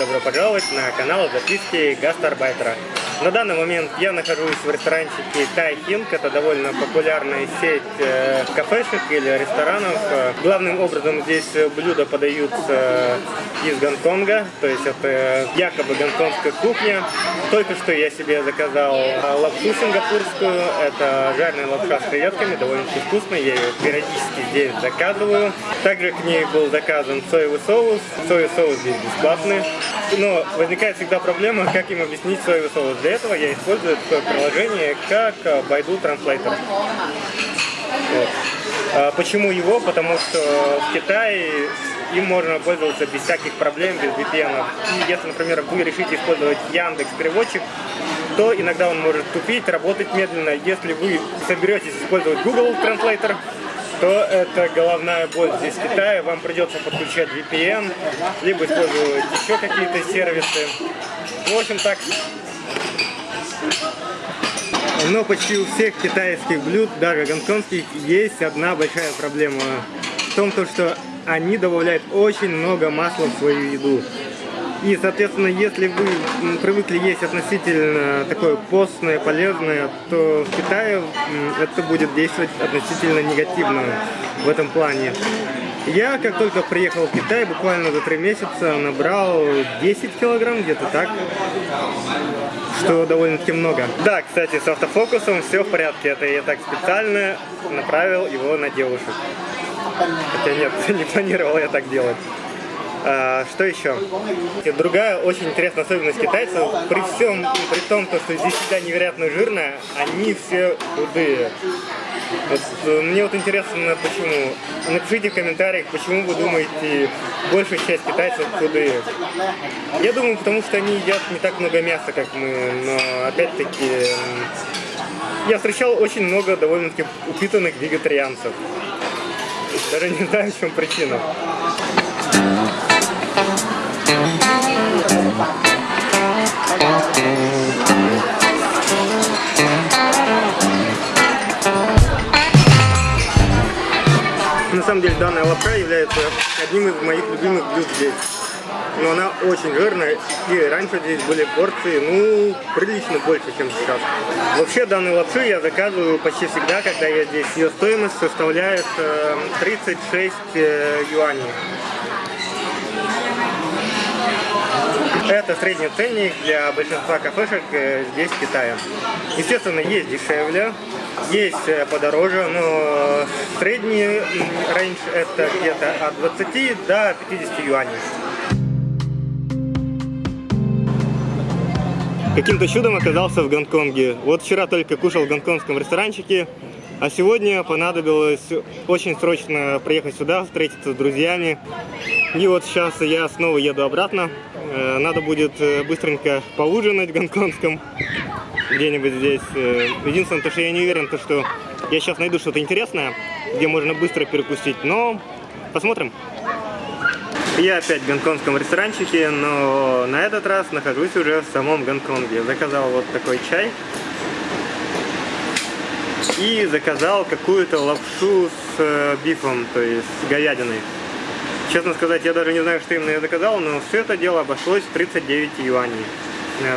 добро пожаловать на канал записки гастарбайтера. На данный момент я нахожусь в ресторанчике Тай Хинг. Это довольно популярная сеть э, кафешек или ресторанов. Э, главным образом здесь блюда подаются из Гонконга, то есть это якобы гонконгская кухня. Только что я себе заказал лапшу сингапурскую. Это жареная лапша с креветками, довольно вкусная. Я ее периодически здесь заказываю. Также к ней был заказан соевый соус. Соевый соус здесь бесплатный. Но возникает всегда проблема, как им объяснить соевый соус. Для этого я использую такое приложение, как Baidu Translator. Вот. А почему его? Потому что в Китае им можно пользоваться без всяких проблем, без VPN. И если, например, вы решите использовать Яндекс переводчик, то иногда он может тупить, работать медленно. Если вы соберетесь использовать Google Translator, то это головная боль здесь в Китае. Вам придется подключать VPN, либо использовать еще какие-то сервисы. В общем так. Но почти у всех китайских блюд, даже гонконгских, есть одна большая проблема. В том, что они добавляют очень много масла в свою еду. И, соответственно, если вы привыкли есть относительно такое постное, полезное, то в Китае это будет действовать относительно негативно в этом плане. Я, как только приехал в Китай, буквально за три месяца набрал 10 килограмм, где-то так, что довольно-таки много. Да, кстати, с автофокусом все в порядке, это я так специально направил его на девушек. Хотя нет, не планировал я так делать. А, что еще? Другая очень интересная особенность китайцев, при всем, при том, что здесь всегда невероятно жирная, они все худые. Вот, э, мне вот интересно, почему. Напишите в комментариях, почему вы думаете, большая часть китайцев худые. Я думаю, потому что они едят не так много мяса, как мы, но опять-таки я встречал очень много довольно-таки упитанных вегетарианцев. Даже не знаю, в чем причина. На самом деле данная лапша является одним из моих любимых блюд здесь. Но она очень жирная, и раньше здесь были порции, ну, прилично больше, чем сейчас. Вообще данную лапшу я заказываю почти всегда, когда я здесь. Ее стоимость составляет 36 э, э, юаней. Это средний ценник для большинства кафешек э, здесь, в Китае. Естественно, есть дешевле, есть подороже, но средний рейндж это где-то от 20 до 50 юаней. Каким-то чудом оказался в Гонконге. Вот вчера только кушал в гонконгском ресторанчике, а сегодня понадобилось очень срочно приехать сюда, встретиться с друзьями. И вот сейчас я снова еду обратно. Э, надо будет э, быстренько поужинать в гонконгском, где-нибудь здесь. Э, единственное, то, что я не уверен, то, что я сейчас найду что-то интересное, где можно быстро перекусить, но посмотрим. Я опять в гонконгском ресторанчике, но на этот раз нахожусь уже в самом Гонконге. Заказал вот такой чай и заказал какую-то лапшу с э, бифом, то есть с говядиной. Честно сказать, я даже не знаю, что именно я заказал, но все это дело обошлось в 39 юаней.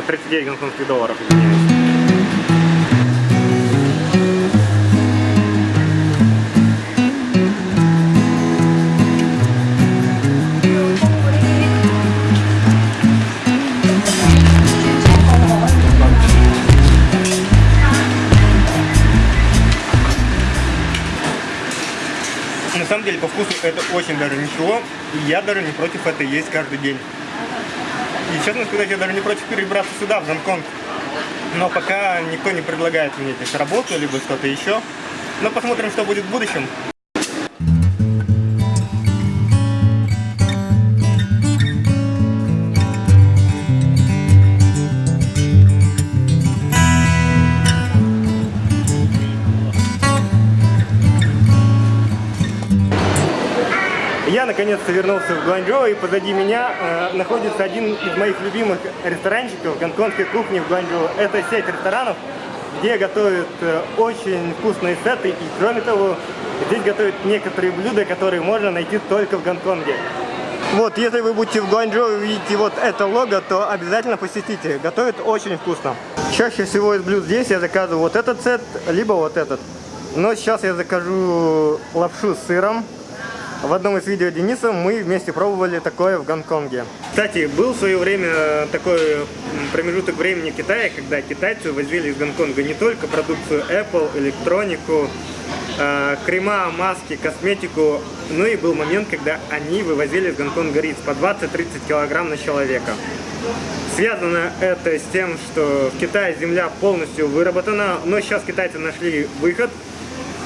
39 э, гонконгских долларов, извиняюсь. Это очень даже ничего. И я даже не против это есть каждый день. И честно сказать, я даже не против перебраться сюда, в Гонконг. Но пока никто не предлагает мне здесь работу, либо что-то еще. Но посмотрим, что будет в будущем. Наконец-то вернулся в Гуанчжоу, и позади меня э, находится один из моих любимых ресторанчиков гонконгской кухни в Гуанчжоу. Это сеть ресторанов, где готовят э, очень вкусные сеты, и кроме того, здесь готовят некоторые блюда, которые можно найти только в Гонконге. Вот, если вы будете в Гуанчжоу и увидите вот это лого, то обязательно посетите. Готовят очень вкусно. Чаще всего из блюд здесь я заказываю вот этот сет, либо вот этот. Но сейчас я закажу лапшу с сыром. В одном из видео Дениса мы вместе пробовали такое в Гонконге. Кстати, был в свое время такой промежуток времени в Китае, когда китайцы возили из Гонконга не только продукцию Apple, электронику, э, крема, маски, косметику, но и был момент, когда они вывозили из Гонконга рис по 20-30 килограмм на человека. Связано это с тем, что в Китае земля полностью выработана, но сейчас китайцы нашли выход –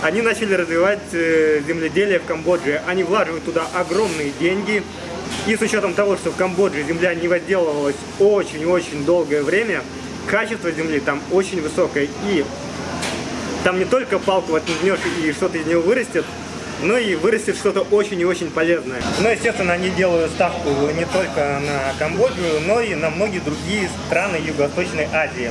они начали развивать э, земледелие в Камбодже. Они влаживают туда огромные деньги. И с учетом того, что в Камбодже земля не возделывалась очень-очень долгое время, качество земли там очень высокое. И там не только палку отнешь и что-то из него вырастет, но и вырастет что-то очень и очень полезное. Но, естественно, они делают ставку не только на Камбоджу, но и на многие другие страны Юго-Восточной Азии.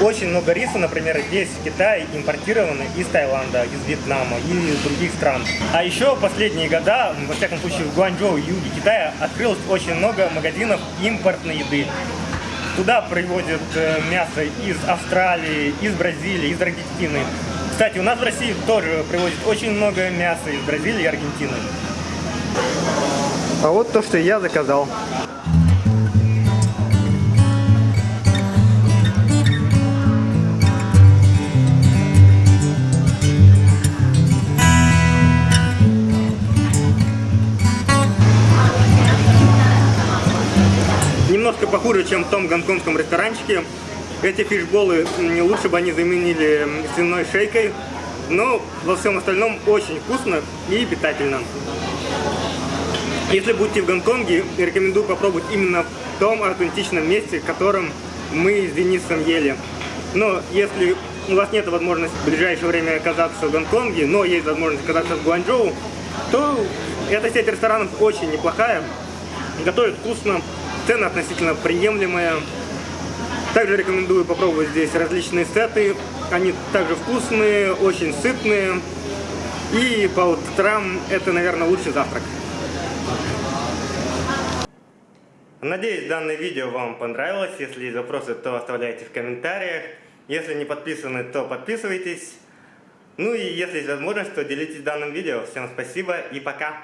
Очень много риса, например, здесь в Китае импортировано из Таиланда, из Вьетнама и из других стран. А еще последние года, во всяком случае в Гуанчжоу, юге Китая, открылось очень много магазинов импортной еды. Туда привозят э, мясо из Австралии, из Бразилии, из Аргентины. Кстати, у нас в России тоже привозят очень много мяса из Бразилии и Аргентины. А вот то, что я заказал. Немножко похуже, чем в том гонконгском ресторанчике. Эти фишболы, лучше бы они заменили свиной шейкой, но во всем остальном очень вкусно и питательно. Если будете в Гонконге, рекомендую попробовать именно в том аутентичном месте, в котором мы с Денисом ели. Но если у вас нет возможности в ближайшее время оказаться в Гонконге, но есть возможность оказаться в Гуанчжоу, то эта сеть ресторанов очень неплохая, готовит вкусно, Цены относительно приемлемые. Также рекомендую попробовать здесь различные сеты. Они также вкусные, очень сытные. И по утрам это, наверное, лучший завтрак. Надеюсь, данное видео вам понравилось. Если есть вопросы, то оставляйте в комментариях. Если не подписаны, то подписывайтесь. Ну и если есть возможность, то делитесь данным видео. Всем спасибо и пока!